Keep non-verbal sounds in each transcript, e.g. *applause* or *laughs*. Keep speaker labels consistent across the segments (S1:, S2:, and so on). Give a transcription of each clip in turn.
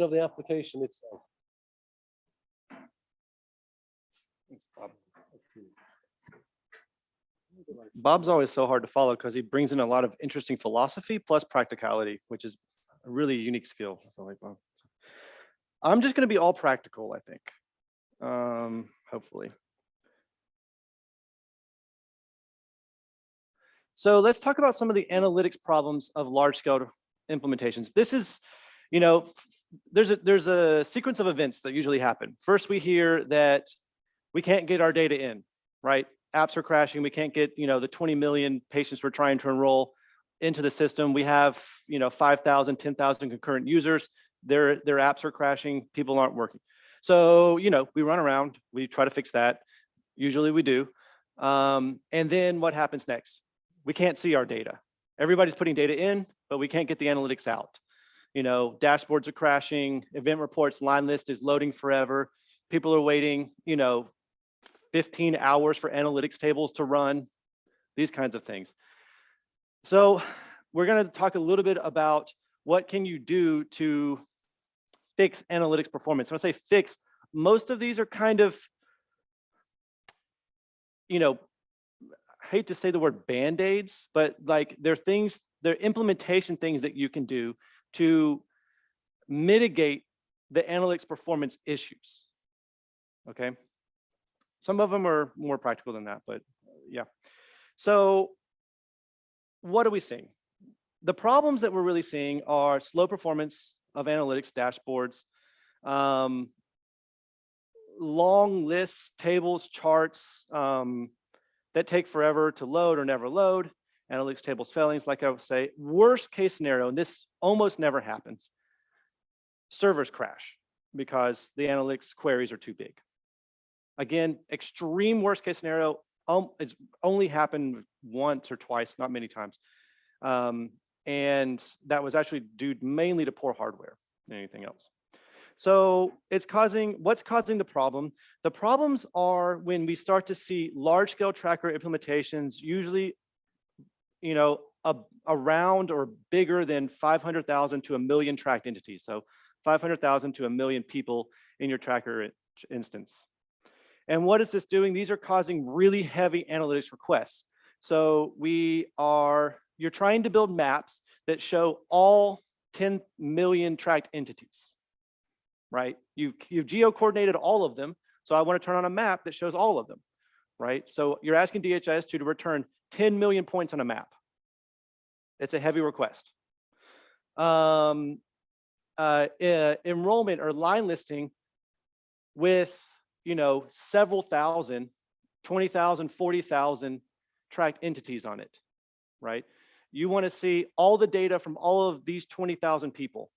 S1: of the application itself.
S2: Thanks, Bob. Bob's always so hard to follow because he brings in a lot of interesting philosophy plus practicality, which is a really unique skill. I feel like Bob. I'm just going to be all practical, I think. Um, hopefully. So let's talk about some of the analytics problems of large scale implementations. This is, you know, f- there's a there's a sequence of events that usually happen. First, we hear that we can't get our data in, right? Apps are crashing. We can't get, you know, the 20 million patients we're trying to enroll into the system. We have, you know, 5,000, 10,000 concurrent users. Their their apps are crashing. People aren't working. So, you know, we run around. We try to fix that. Usually we do. Um, and then what happens next? We can't see our data. Everybody's putting data in, but we can't get the analytics out. You know, dashboards are crashing, event reports, line list is loading forever. People are waiting, you know, 15 hours for analytics tables to run, these kinds of things. So we're going to talk a little bit about what can you do to fix analytics performance. When I say fix, most of these are kind of, you know, I hate to say the word band-aids, but like they're things, they're implementation things that you can do to mitigate the analytics performance issues. Okay. Some of them are more practical than that, but uh, yeah. So what are we seeing? The problems that we're really seeing are slow performance of analytics dashboards, um, long lists, tables, charts um, that take forever to load or never load, analytics tables failings, like I would say, worst case scenario, and this almost never happens, servers crash because the analytics queries are too big. Again, extreme worst case scenario um, it's only happened once or twice, not many times. Um, and that was actually due mainly to poor hardware than anything else. So it's causing, what's causing the problem? The problems are when we start to see large scale tracker implementations, usually, you know, a, around or bigger than 500,000 to a million tracked entities. So 500,000 to a million people in your tracker instance. And what is this doing? These are causing really heavy analytics requests. So we are, you're trying to build maps that show all 10 million tracked entities, right? You've, you've geo-coordinated all of them. So I want to turn on a map that shows all of them, right? So you're asking DHIS2 to return 10 million points on a map. It's a heavy request. Um, uh, uh, enrollment or line listing with you know, several thousand, 20,000, 40,000 tracked entities on it, right? You want to see all the data from all of these 20,000 people.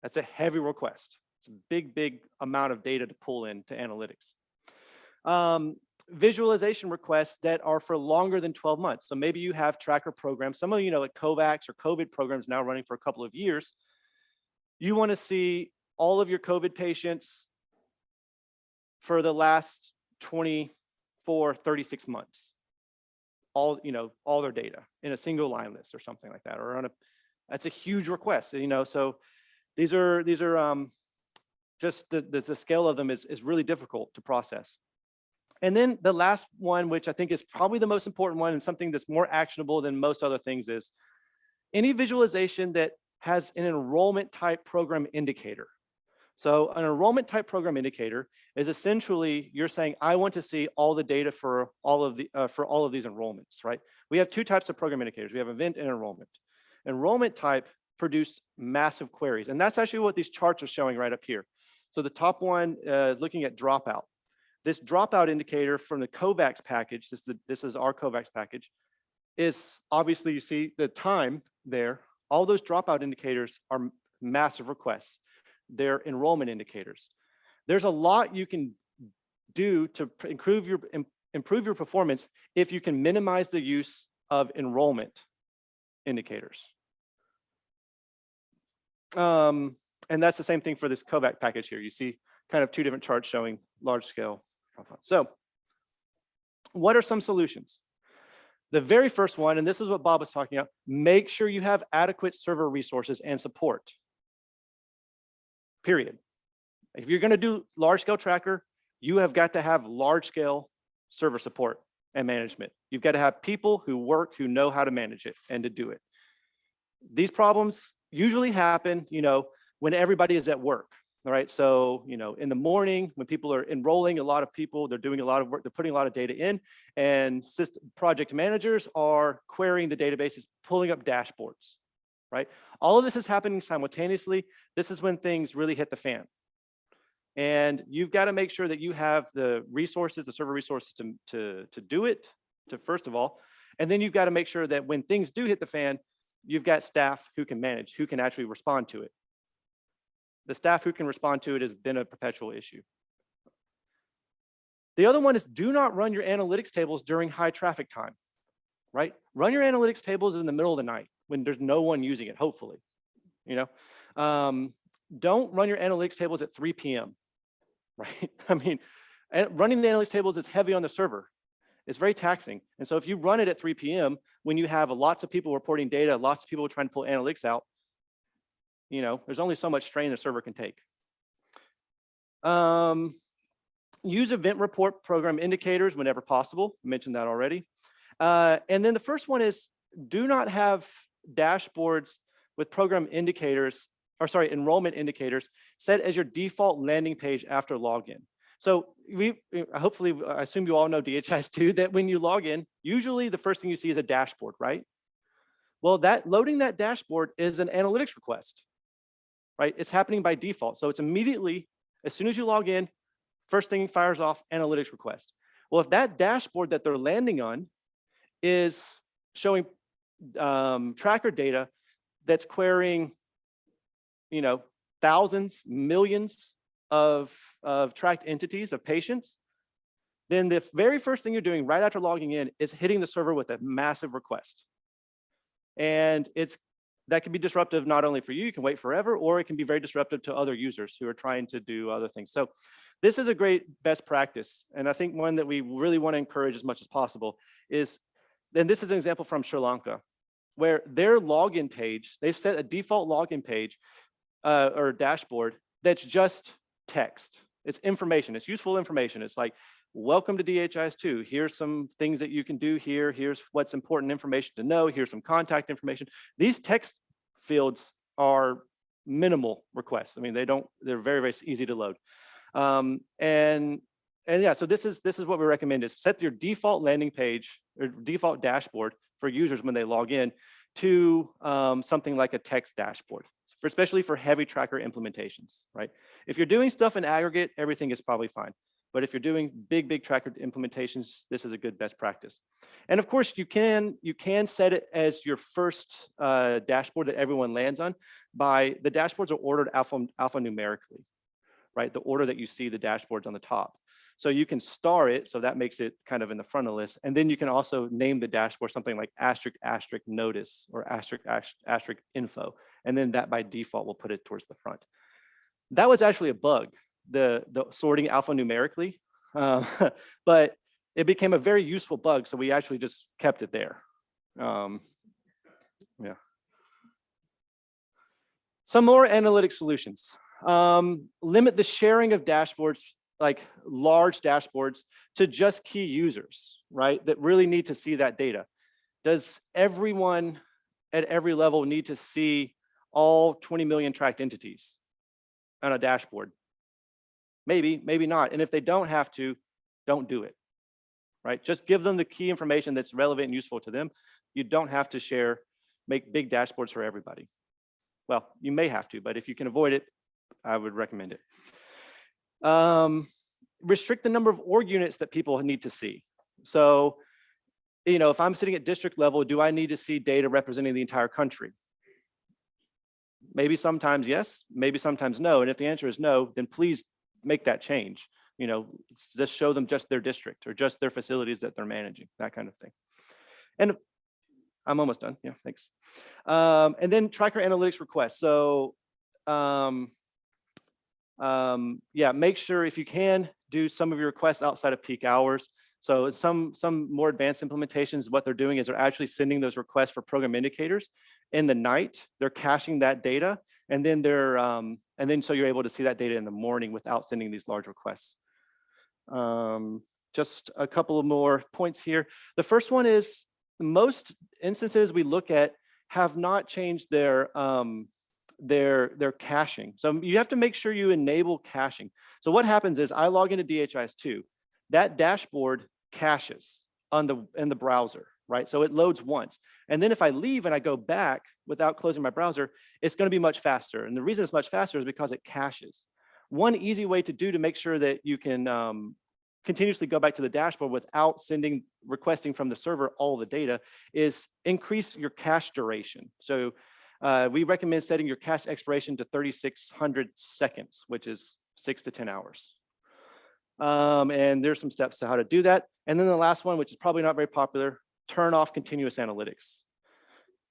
S2: That's a heavy request. It's a big, big amount of data to pull into analytics. Um, visualization requests that are for longer than 12 months. So maybe you have tracker programs. Some of you know like COVAX or COVID programs now running for a couple of years. You want to see all of your COVID patients for the last 24, 36 months. All, you know, all their data in a single line list or something like that, or on a, that's a huge request, you know, so these are, these are um, just the, the, the scale of them is, is really difficult to process. And then the last one, which I think is probably the most important one and something that's more actionable than most other things is any visualization that has an enrollment type program indicator. So an enrollment type program indicator is essentially you're saying, I want to see all the data for all of the uh, for all of these enrollments, right? We have two types of program indicators. We have event and enrollment. Enrollment type produce massive queries. And that's actually what these charts are showing right up here. So the top one, uh, looking at dropout. This dropout indicator from the COVAX package, this is, the, this is our COVAX package, is obviously you see the time there. All those dropout indicators are massive requests They're enrollment indicators. There's a lot you can do to improve your improve your performance if you can minimize the use of enrollment indicators. Um, and that's the same thing for this COVAX package here. You see kind of two different charts showing large scale. So what are some solutions? The very first one, and this is what Bob was talking about, make sure you have adequate server resources and support period. If you're gonna do large scale tracker, you have got to have large scale server support and management. You've got to have people who work, who know how to manage it and to do it. These problems usually happen, you know, when everybody is at work. All right, so, you know, in the morning when people are enrolling a lot of people, they're doing a lot of work, they're putting a lot of data in and system project managers are querying the databases, pulling up dashboards, right? All of this is happening simultaneously. This is when things really hit the fan. And you've got to make sure that you have the resources, the server resources to, to, to do it, to first of all. And then you've got to make sure that when things do hit the fan, you've got staff who can manage, who can actually respond to it. The staff who can respond to it has been a perpetual issue. The other one is do not run your analytics tables during high traffic time, right? Run your analytics tables in the middle of the night when there's no one using it, hopefully, you know? Um, don't run your analytics tables at 3 p.m *laughs* right? I mean, running the analytics tables is heavy on the server. It's very taxing. And so if you run it at 3 p.m., when you have lots of people reporting data, lots of people trying to pull analytics out, you know, there's only so much strain the server can take. Um, use event report program indicators whenever possible. I mentioned that already. Uh, and then the first one is do not have dashboards with program indicators or sorry, enrollment indicators set as your default landing page after login. So we hopefully, I assume you all know DHIS2 *laughs* that when you log in, usually the first thing you see is a dashboard, right? Well, that loading that dashboard is an analytics request, right? It's happening by default. So it's immediately, as soon as you log in, first thing fires off analytics request. Well, if that dashboard that they're landing on is showing um, tracker data that's querying you know, thousands, millions of, of tracked entities of patients, then the very first thing you're doing right after logging in is hitting the server with a massive request. And it's that can be disruptive not only for you, you can wait forever, or it can be very disruptive to other users who are trying to do other things. So this is a great best practice. And I think one that we really want to encourage as much as possible is, and this is an example from Sri Lanka, where their login page, they've set a default login page uh, or dashboard that's just text. It's information, it's useful information. It's like, welcome to DHIS2. Here's some things that you can do here. Here's what's important information to know. Here's some contact information. These text fields are minimal requests. I mean, they don't, they're very, very easy to load. Um, and, and yeah, so this is, this is what we recommend is set your default landing page or default dashboard for users when they log in to um, something like a text dashboard for especially for heavy tracker implementations, right? If you're doing stuff in aggregate, everything is probably fine. But if you're doing big, big tracker implementations, this is a good best practice. And of course, you can you can set it as your first uh, dashboard that everyone lands on by the dashboards are ordered alpha, alphanumerically, right? The order that you see the dashboards on the top. So you can star it, so that makes it kind of in the front of the list. And then you can also name the dashboard something like asterisk, asterisk notice or asterisk, asterisk info. And then that by default will put it towards the front. That was actually a bug, the, the sorting alphanumerically, uh, *laughs* but it became a very useful bug. So we actually just kept it there. Um, yeah. Some more analytic solutions. Um, limit the sharing of dashboards like large dashboards to just key users, right? That really need to see that data. Does everyone at every level need to see all 20 million tracked entities on a dashboard? Maybe, maybe not. And if they don't have to, don't do it, right? Just give them the key information that's relevant and useful to them. You don't have to share, make big dashboards for everybody. Well, you may have to, but if you can avoid it, I would recommend it. Um, restrict the number of org units that people need to see. So, you know, if I'm sitting at district level, do I need to see data representing the entire country? Maybe sometimes yes, maybe sometimes no. And if the answer is no, then please make that change. You know, just show them just their district or just their facilities that they're managing, that kind of thing. And I'm almost done. Yeah, thanks. Um, and then tracker analytics requests. So um, um, yeah, make sure if you can do some of your requests outside of peak hours. So some, some more advanced implementations, what they're doing is they're actually sending those requests for program indicators in the night. They're caching that data And then they're, um, and then so you're able to see that data in the morning without sending these large requests. Um, just a couple of more points here. The first one is most instances we look at have not changed their um, their their caching. So you have to make sure you enable caching. So what happens is I log into DHIS2, that dashboard caches on the in the browser, right? So it loads once. And then if I leave and I go back without closing my browser, it's going to be much faster. And the reason it's much faster is because it caches. One easy way to do to make sure that you can um, continuously go back to the dashboard without sending, requesting from the server all the data is increase your cache duration. So uh, we recommend setting your cache expiration to 3,600 seconds, which is six to 10 hours. Um, and there's some steps to how to do that. And then the last one, which is probably not very popular, turn off continuous analytics.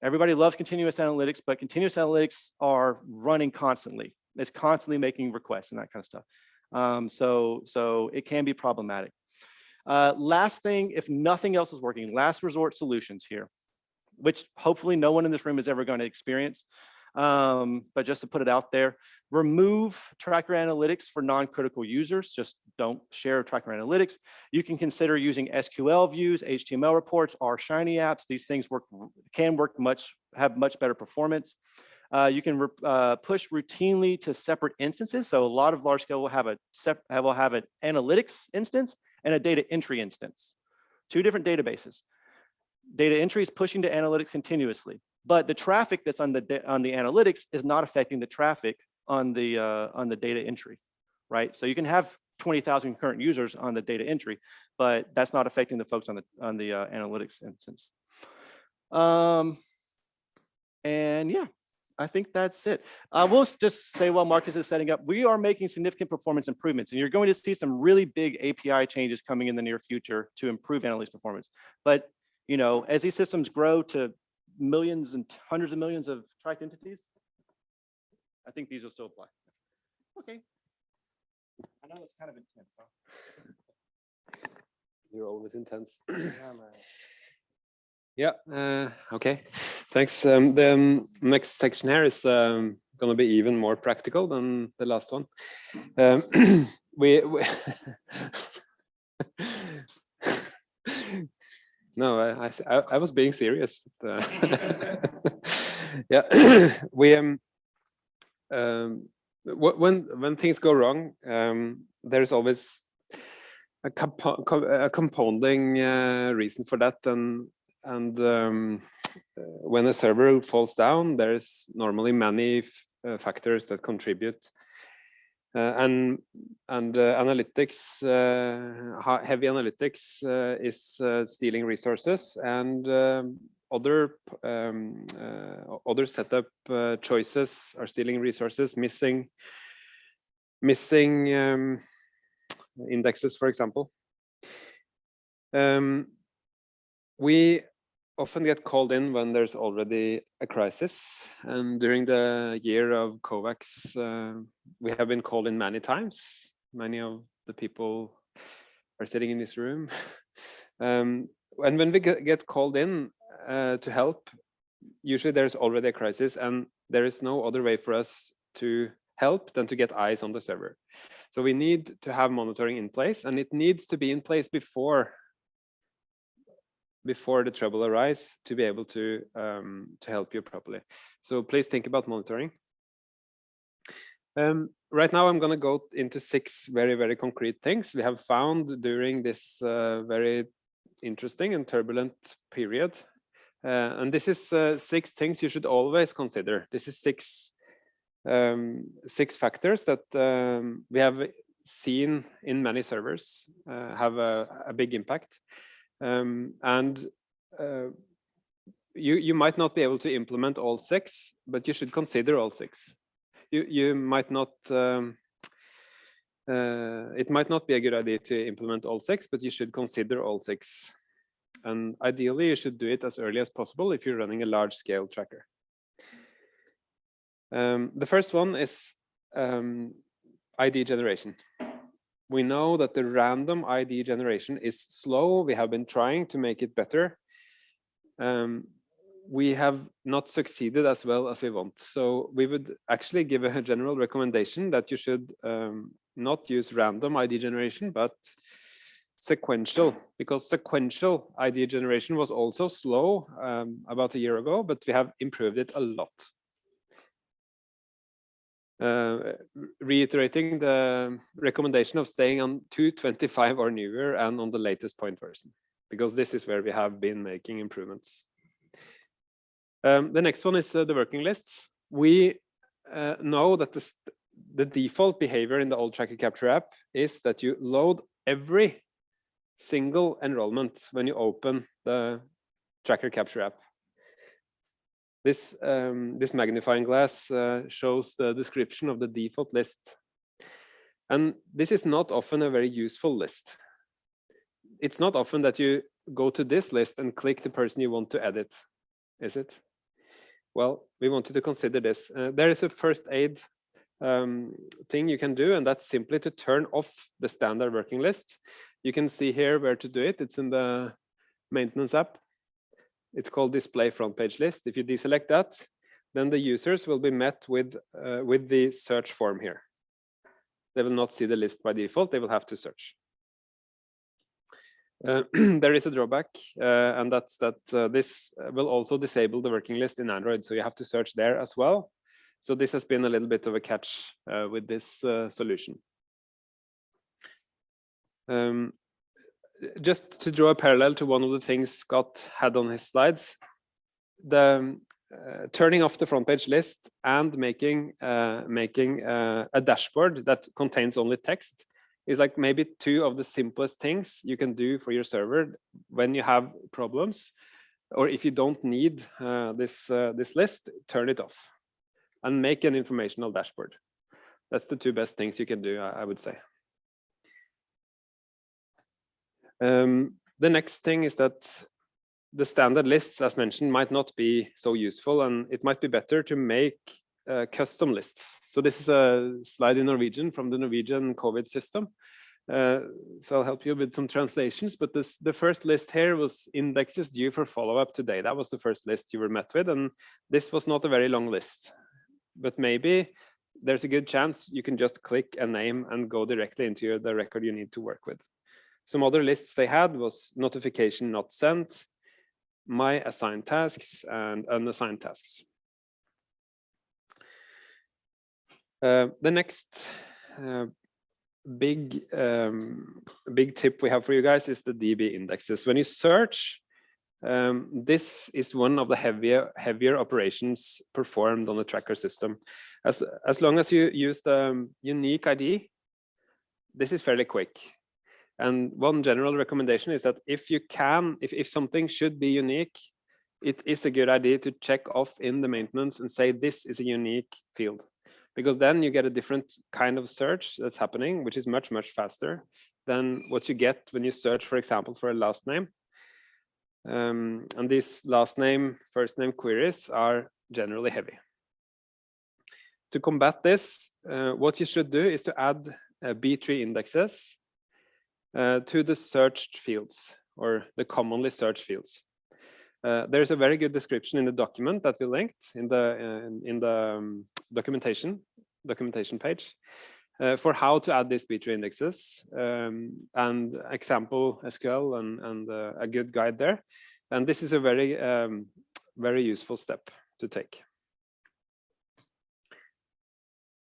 S2: Everybody loves continuous analytics, but continuous analytics are running constantly. It's constantly making requests and that kind of stuff. Um, so, so it can be problematic. Uh, last thing, if nothing else is working, last resort solutions here, which hopefully no one in this room is ever going to experience. Um, but just to put it out there, remove tracker analytics for non-critical users. Just don't share tracker analytics. You can consider using SQL views, HTML reports, or Shiny apps. These things work can work much, have much better performance. Uh, you can uh, push routinely to separate instances. So a lot of large scale will have a will have an analytics instance and a data entry instance, two different databases. Data entry is pushing to analytics continuously, but the traffic that's on the on the analytics is not affecting the traffic on the uh, on the data entry, right? So you can have 20,000 current users on the data entry, but that's not affecting the folks on the on the uh, analytics instance. Um, and yeah, I think that's it. I will just say while Marcus is setting up, we are making significant performance improvements and you're going to see some really big API changes coming in the near future to improve analytics performance. But, you know, as these systems grow to millions and hundreds of millions of tracked entities, I think these will still apply. Okay. I know it's kind of intense. Huh? *laughs*
S1: You're always intense. *clears throat* Yeah, uh, okay, thanks. Um, the um, next section here is um, going to be even more practical than the last one. Um, *clears throat* we, we *laughs* no, I, I, I, was being serious. But, uh, *laughs* *laughs* yeah, *clears throat* we um, um, when when things go wrong, um, there's always a, compo a compounding uh, reason for that, and and um, when a server falls down, there's normally many uh, factors that contribute. Uh, and and uh, analytics, uh, heavy analytics is stealing resources and other um, other setup choices are stealing resources, missing missing um, indexes, for example. Um, we often get called in when there's already a crisis. And during the year of COVAX, uh, we have been called in many times. Many of the people are sitting in this room. *laughs* um, and when we get called in uh, to help, usually there's already a crisis and there is no other way for us to help than to get eyes on the server. So we need to have monitoring in place and it needs to be in place before before the trouble arise to be able to um, to help you properly. So please think about monitoring. Um, right now, I'm going to go into six very, very concrete things we have found during this uh, very interesting and turbulent period. Uh, and this is uh, six things you should always consider. This is six um, six factors that um, we have seen in many servers uh, have a, a big impact. Um, and uh, you, you might not be able to implement all six, but you should consider all six. You, you might not, um, uh, it might not be a good idea to implement all six, but you should consider all six. And ideally, you should do it as early as possible if you're running a large scale tracker. Um, the first one is um, ID generation we know that the random ID generation is slow. We have been trying to make it better. Um, we have not succeeded as well as we want. So we would actually give a *laughs* general recommendation that you should um, not use random ID generation, but sequential, because sequential ID generation was also slow um, about a year ago, but we have improved it a lot. Uh, reiterating the recommendation of staying on 225 or newer and on the latest point version, because this is where we have been making improvements. Um, the next one is uh, the working lists. We uh, know that the, the default behavior in the old tracker capture app is that you load every single enrollment when you open the tracker capture app. This, um, this magnifying glass uh, shows the description of the default list. And this is not often a very useful list. It's not often that you go to this list and click the person you want to edit, is it? Well, we wanted to consider this. Uh, there is a first aid um, thing you can do, and that's simply to turn off the standard working list. You can see here where to do it. It's in the maintenance app. It's called display front page list. If you deselect that, then the users will be met with, uh, with the search form here. They will not see the list by default. They will have to search. Uh, *clears throat* there is a drawback, uh, and that's that uh, this will also disable the working list in Android. So you have to search there as well. So this has been a little bit of a catch uh, with this uh, solution. Um, just to draw a parallel to one of the things Scott had on his slides, the uh, turning off the front page list and making uh, making uh, a dashboard that contains only text is like maybe two of the simplest things you can do for your server when you have problems or if you don't need uh, this uh, this list turn it off and make an informational dashboard. That's the two best things you can do I, I would say um, the next thing is that the standard lists, as mentioned, might not be so useful, and it might be better to make uh, custom lists. So this is a slide in Norwegian from the Norwegian COVID system. Uh, so I'll help you with some translations, but this, the first list here was indexes due for follow-up today. That was the first list you were met with, and this was not a very long list. But maybe there's a good chance you can just click a name and go directly into the record you need to work with. Some other lists they had was notification not sent, my assigned tasks, and unassigned tasks. Uh, the next uh, big um, big tip we have for you guys is the DB indexes. When you search, um, this is one of the heavier heavier operations performed on the tracker system. As as long as you use the um, unique ID, this is fairly quick. And one general recommendation is that if you can, if, if something should be unique, it is a good idea to check off in the maintenance and say this is a unique field because then you get a different kind of search that's happening, which is much, much faster than what you get when you search, for example, for a last name. Um, and these last name, first name queries are generally heavy. To combat this, uh, what you should do is to add uh, B-tree indexes uh, to the searched fields or the commonly searched fields. Uh, there's a very good description in the document that we linked in the uh, in, in, the um, documentation documentation page uh, for how to add these B-tree indexes um, and example SQL and, and uh, a good guide there. And this is a very um, very useful step to take.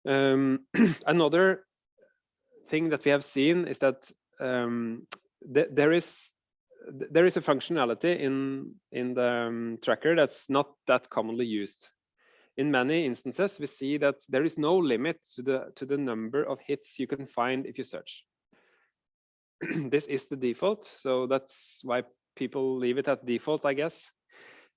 S1: Um, *clears throat* another thing that we have seen is that um, th there is there is a functionality in in the um, tracker that's not that commonly used. In many instances, we see that there is no limit to the to the number of hits you can find if you search. *clears throat* this is the default, so that's why people leave it at default, I guess.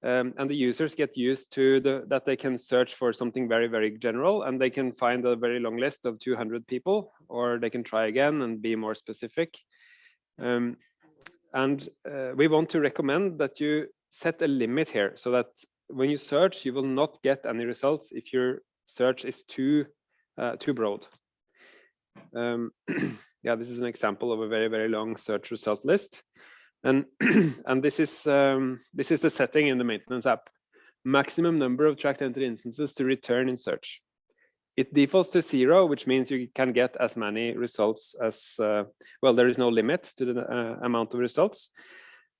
S1: Um, and the users get used to the, that they can search for something very, very general and they can find a very long list of 200 people, or they can try again and be more specific. Um, and uh, we want to recommend that you set a limit here so that when you search, you will not get any results if your search is too, uh, too broad. Um, *clears throat* yeah, this is an example of a very, very long search result list. And, *clears throat* and this is um, this is the setting in the maintenance app. maximum number of tracked entity instances to return in search. It defaults to zero, which means you can get as many results as, uh, well, there is no limit to the uh, amount of results,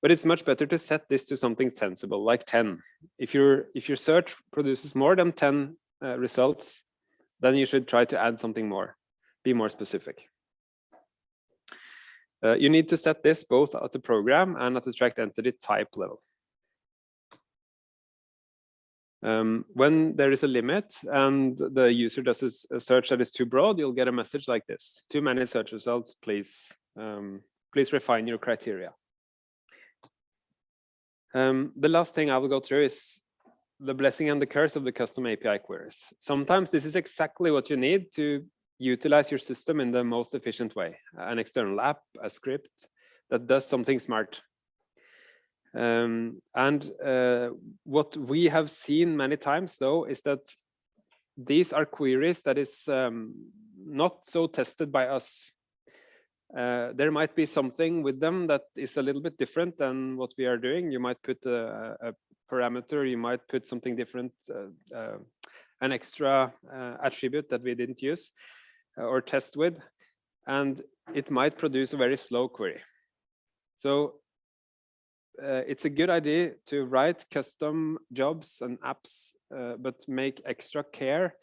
S1: but it's much better to set this to something sensible, like 10. If, your if your search produces more than 10 uh, results, then you should try to add something more, be more specific. Uh, you need to set this both at the program and at the tracked entity type level. Um, when there is a limit and the user does a search that is too broad, you'll get a message like this. Too many search results, please, um, please refine your criteria. Um, the last thing I will go through is the blessing and the curse of the custom API queries. Sometimes this is exactly what you need to utilize your system in the most efficient way. An external app, a script that does something smart. Um, and uh, what we have seen many times though is that these are queries that is um, not so tested by us. Uh, there might be something with them that is a little bit different than what we are doing. You might put a, a parameter, you might put something different, uh, uh an extra uh, attribute that we didn't use or test with, and it might produce a very slow query. So uh, it's a good idea to write custom jobs and apps, uh, but make extra care,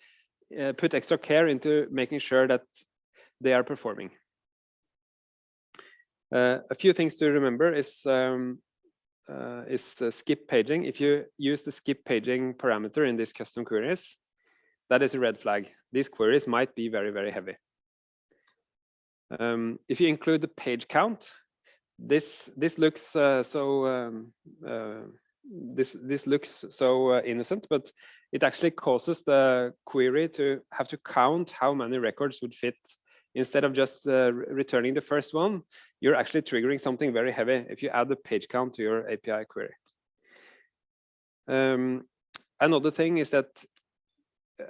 S1: uh, put extra care into making sure that they are performing. Uh, a few things to remember is um, uh, is uh, skip paging. If you use the skip paging parameter in these custom queries, that is a red flag. These queries might be very, very heavy. Um, if you include the page count, this this looks uh, so um, uh, this this looks so uh, innocent, but it actually causes the query to have to count how many records would fit. Instead of just uh, returning the first one, you're actually triggering something very heavy if you add the page count to your API query. Um, another thing is that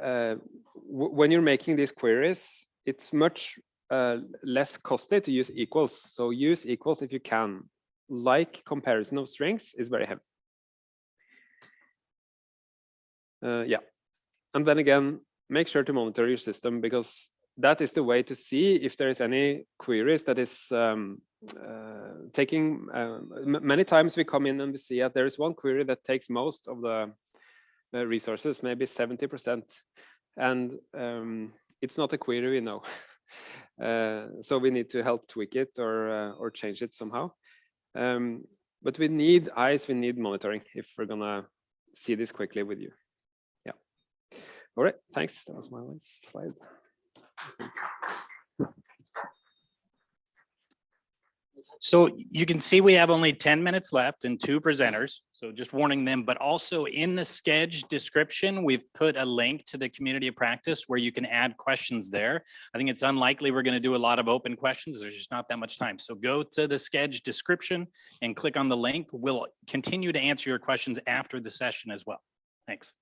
S1: uh, when you're making these queries, it's much uh, less costly to use equals. So use equals if you can. Like comparison of strings is very heavy. Uh, yeah. And then again, make sure to monitor your system because that is the way to see if there is any queries that is um, uh, taking uh, many times we come in and we see that there is one query that takes most of the resources, maybe 70%. And um, it's not a query we know. *laughs* Uh, so we need to help tweak it or uh, or change it somehow. Um, but we need eyes, we need monitoring if we're gonna see this quickly with you. Yeah. All right, thanks. That was my last slide.
S3: So you can see we have only 10 minutes left and two presenters. So just warning them, but also in the sketch description, we've put a link to the community of practice where you can add questions there. I think it's unlikely we're going to do a lot of open questions. There's just not that much time. So go to the sketch description and click on the link. We'll continue to answer your questions after the session as well. Thanks.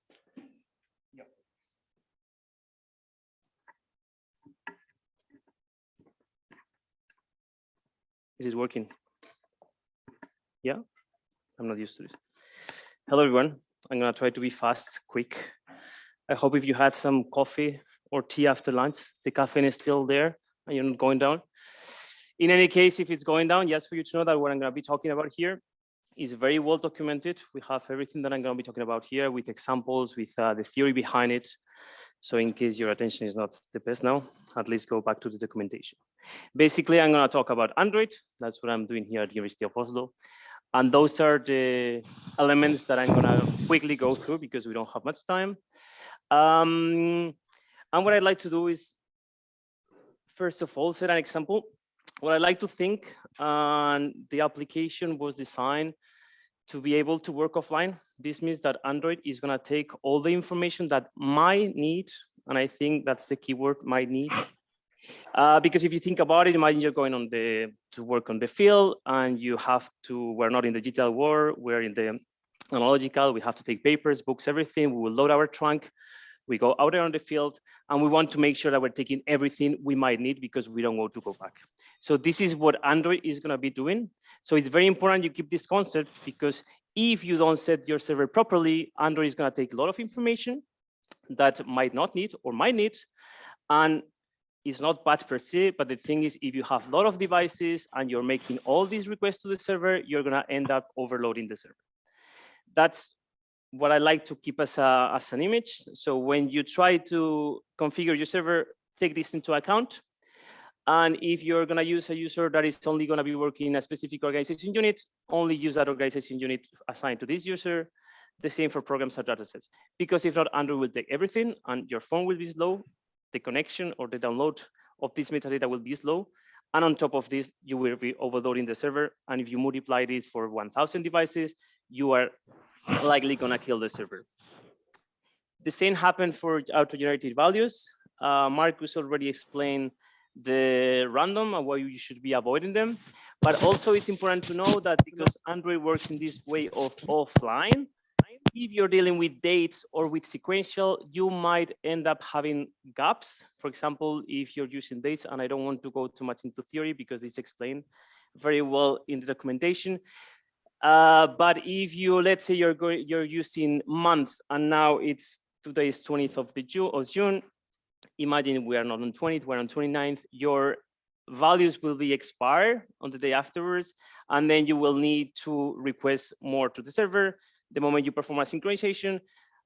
S4: Is it working? Yeah, I'm not used to this. Hello, everyone. I'm gonna try to be fast, quick. I hope if you had some coffee or tea after lunch, the caffeine is still there and you're not going down. In any case, if it's going down, just for you to know that what I'm gonna be talking about here is very well documented. We have everything that I'm gonna be talking about here with examples, with uh, the theory behind it. So in case your attention is not the best now, at least go back to the documentation. Basically, I'm going to talk about Android. That's what I'm doing here at the University of Oslo. And those are the elements that I'm going to quickly go through because we don't have much time. Um, and what I'd like to do is, first of all, set an example. What I like to think, and the application was designed to be able to work offline. This means that Android is going to take all the information that might need, and I think that's the keyword, might need. Uh, because if you think about it, imagine you're going on the to work on the field and you have to, we're not in the digital world, we're in the analogical, we have to take papers, books, everything. We will load our trunk we go out there on the field and we want to make sure that we're taking everything we might need because we don't want to go back. So this is what Android is going to be doing. So it's very important you keep this concept because If you don't set your server properly, Android is going to take a lot of information that might not need or might need. And it's not bad per se, but the thing is, if you have a lot of devices and you're making all these requests to the server, you're going to end up overloading the server. That's what I like to keep as, a, as an image. So when you try to configure your server, take this into account. And if you're going to use a user that is only going to be working in a specific organization unit, only use that organization unit assigned to this user. The same for programs or datasets. Because if not, Android will take everything and your phone will be slow. The connection or the download of this metadata will be slow. And on top of this, you will be overloading the server. And if you multiply this for 1000 devices, you are likely going to kill the server. The same happened for auto-generated values. Uh, Marcus already explained the random and why you should be avoiding them. But also it's important to know that because Android works in this way of offline, if you're dealing with dates or with sequential, you might end up having gaps. For example, if you're using dates, and I don't want to go too much into theory because it's explained very well in the documentation. Uh, but if you, let's say you're going, you're using months and now it's today is 20th of the June of June, imagine we are not on 20th, we're on 29th, your values will be expired on the day afterwards, and then you will need to request more to the server. The moment you perform a synchronization,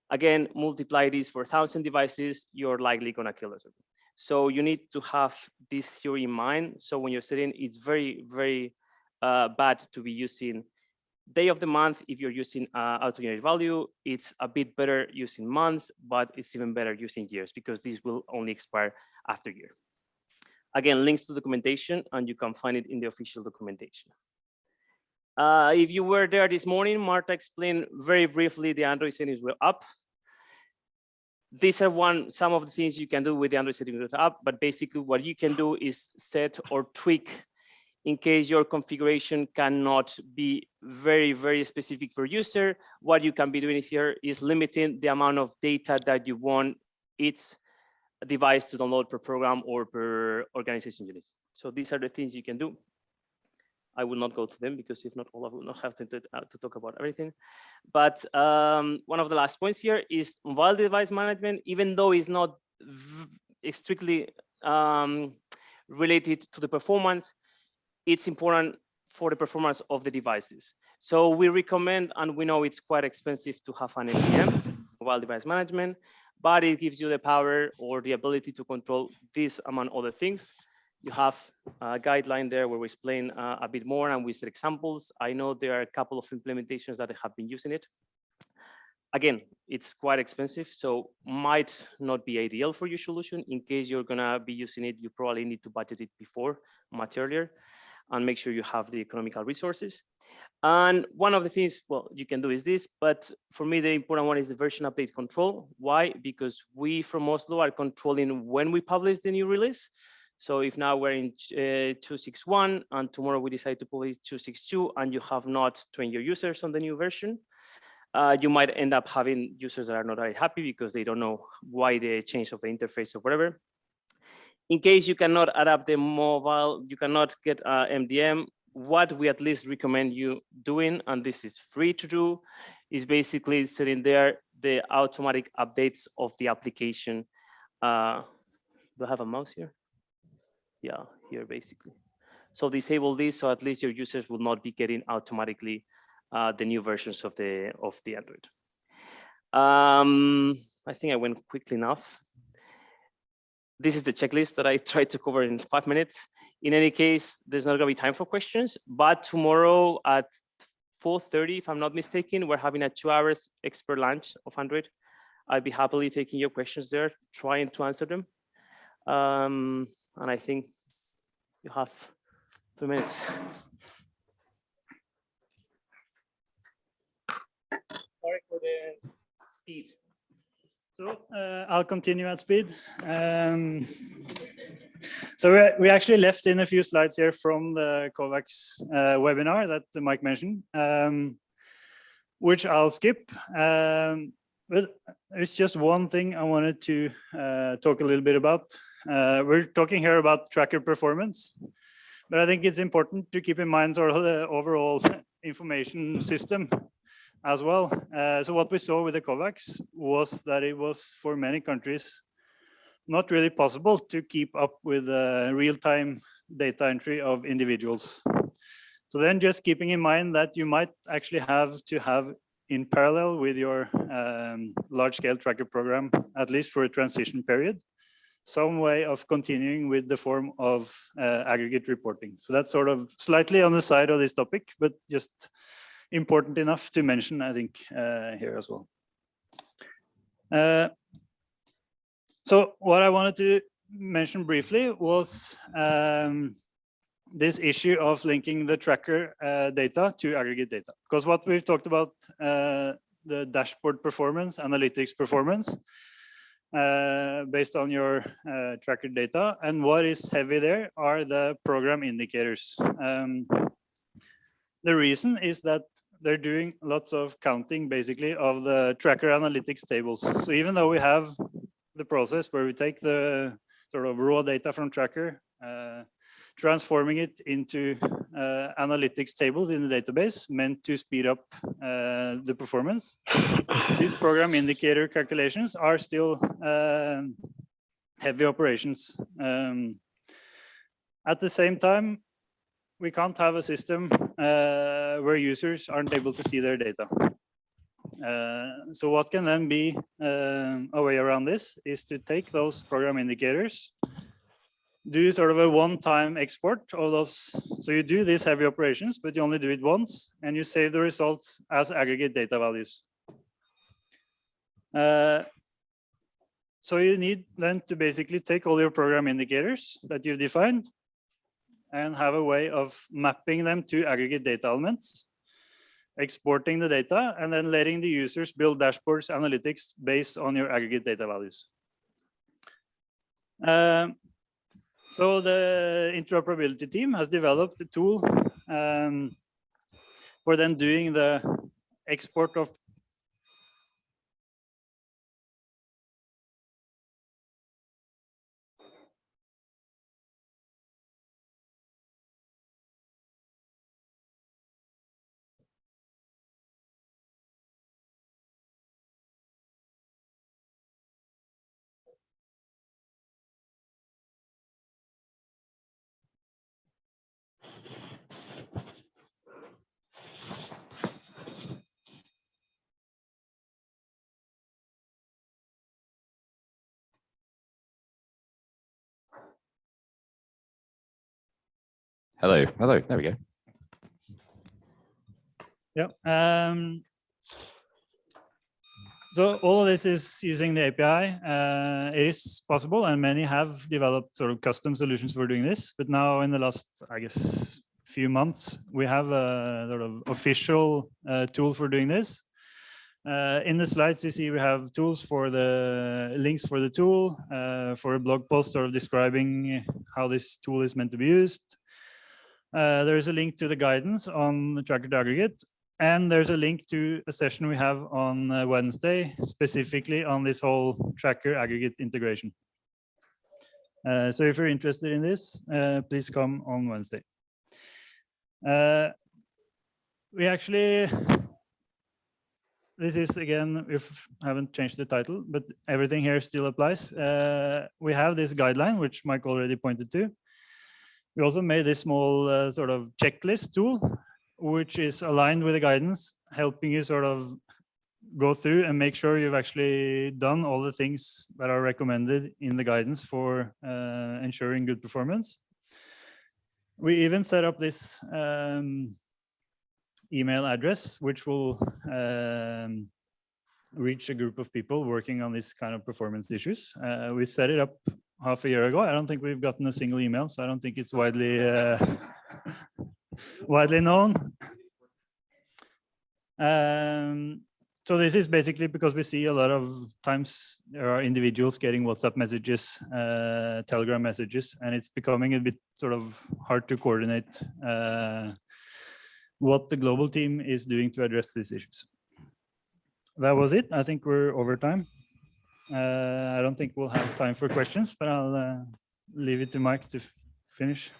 S4: again, multiply this for 1,000 devices, you're likely gonna kill the server. So you need to have this theory in mind. So when you're setting, it's very, very uh, bad to be using day of the month, if you're using uh, auto-generated value, it's a bit better using months, but it's even better using years because these will only expire after year. Again, links to documentation, and you can find it in the official documentation. Uh, if you were there this morning, Marta explained very briefly the Android settings were up. These are one some of the things you can do with the Android settings app, but basically what you can do is set or tweak in case your configuration cannot be very, very specific per user, what you can be doing here is limiting the amount of data that you want each device to download per program or per organization unit. So these are the things you can do. I will not go to them because if not, all of will not have to, to, uh, to talk about everything. But um, one of the last points here is mobile device management, even though it's not strictly um, related to the performance, it's important for the performance of the devices. So we recommend, and we know it's quite expensive to have an MDM, mobile device management, but it gives you the power or the ability to control this among other things. You have a guideline there where we explain uh, a bit more and we set examples. I know there are a couple of implementations that have been using it. Again, it's quite expensive, so might not be ideal for your solution. In case you're gonna be using it, you probably need to budget it before, much earlier and make sure you have the economical resources. And one of the things, well, you can do is this, but for me, the important one is the version update control. Why? Because we from Oslo are controlling when we publish the new release. So if now we're in uh, 261 and tomorrow we decide to publish 262 and you have not trained your users on the new version, uh, you might end up having users that are not very happy because they don't know why the change of the interface or whatever. In case you cannot adapt the mobile, you cannot get uh, MDM, what we at least recommend you doing, and this is free to do, is basically setting there the automatic updates of the application. Uh, do I have a mouse here? Yeah, here basically. So disable this so at least your users will not be getting automatically uh, the new versions of the of the Android. Um, I think I went quickly enough this is the checklist that I tried to cover in five minutes. In any case, there's not gonna be time for questions, but tomorrow at 4.30, if I'm not mistaken, we're having a two hours expert lunch of Android. I'd be happily taking your questions there, trying to answer them. Um, and I think you have two minutes. Sorry for the speed.
S5: So uh, I'll continue at speed. Um, so we, we actually left in a few slides here from the COVAX uh, webinar that Mike mentioned, um, which I'll skip. Um, but there's just one thing I wanted to uh, talk a little bit about. Uh, we're talking here about tracker performance, but I think it's important to keep in mind sort of the overall *laughs* information system as well. Uh, so what we saw with the COVAX was that it was for many countries not really possible to keep up with uh, real-time data entry of individuals. So then just keeping in mind that you might actually have to have in parallel with your um, large-scale tracker program, at least for a transition period, some way of continuing with the form of uh, aggregate reporting. So that's sort of slightly on the side of this topic, but just important enough to mention, I think, uh, here as well. Uh, so what I wanted to mention briefly was um, this issue of linking the tracker uh, data to aggregate data. Because what we've talked about, uh, the dashboard performance, analytics performance, uh, based on your uh, tracker data. And what is heavy there are the program indicators. Um, the reason is that they're doing lots of counting basically of the tracker analytics tables. So even though we have the process where we take the sort of raw data from tracker, uh, transforming it into uh, analytics tables in the database meant to speed up uh, the performance. These program indicator calculations are still uh, heavy operations. Um, at the same time, we can't have a system uh, where users aren't able to see their data. Uh, so what can then be uh, a way around this is to take those program indicators do sort of a one-time export of those. So you do these heavy operations, but you only do it once and you save the results as aggregate data values. Uh, so you need then to basically take all your program indicators that you've defined and have a way of mapping them to aggregate data elements, exporting the data, and then letting the users build dashboards analytics based on your aggregate data values. Um, so the interoperability team has developed a tool um, for then doing the export of
S6: Hello, hello, there we go.
S5: Yeah. Um, so all of this is using the API. Uh, it is possible, and many have developed sort of custom solutions for doing this. But now, in the last, I guess, few months, we have a sort of official uh, tool for doing this. Uh, in the slides, you see we have tools for the links for the tool, uh, for a blog post sort of describing how this tool is meant to be used. Uh, there is a link to the guidance on the tracker to aggregate, and there's a link to a session we have on uh, Wednesday, specifically on this whole tracker aggregate integration. Uh, so if you're interested in this, uh, please come on Wednesday. We actually, this is again, we haven't changed the title, but everything here still applies. We have this guideline, which Mike already pointed to. We also made this small uh, sort of checklist tool, which is aligned with the guidance, helping you sort of go through and make sure you've actually done all the things that are recommended in the guidance for uh, ensuring good performance. We even set up this um, email address, which will um, reach a group of people working on this kind of performance issues. Uh, we set it up half a year ago. I don't think we've gotten a single email, so I don't think it's widely uh, *laughs* widely known. Um, so this is basically because we see a lot of times there are individuals getting WhatsApp messages, uh, Telegram messages, and it's becoming a bit sort of hard to coordinate uh, what the global team is doing to address these issues. That was it. I think we're over time. Uh, I don't think we'll have time for questions, but I'll uh, leave it to Mike to finish.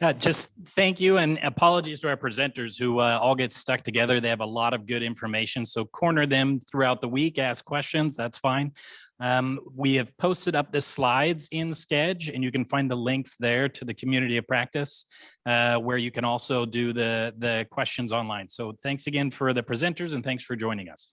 S3: Uh, just thank you and apologies to our presenters who uh, all get stuck together. They have a lot of good information, so corner them throughout the week, ask questions, that's fine. Um, we have posted up the slides in Sched and you can find the links there to the community of practice uh, where you can also do the, the questions online. So thanks again for the presenters and thanks for joining us.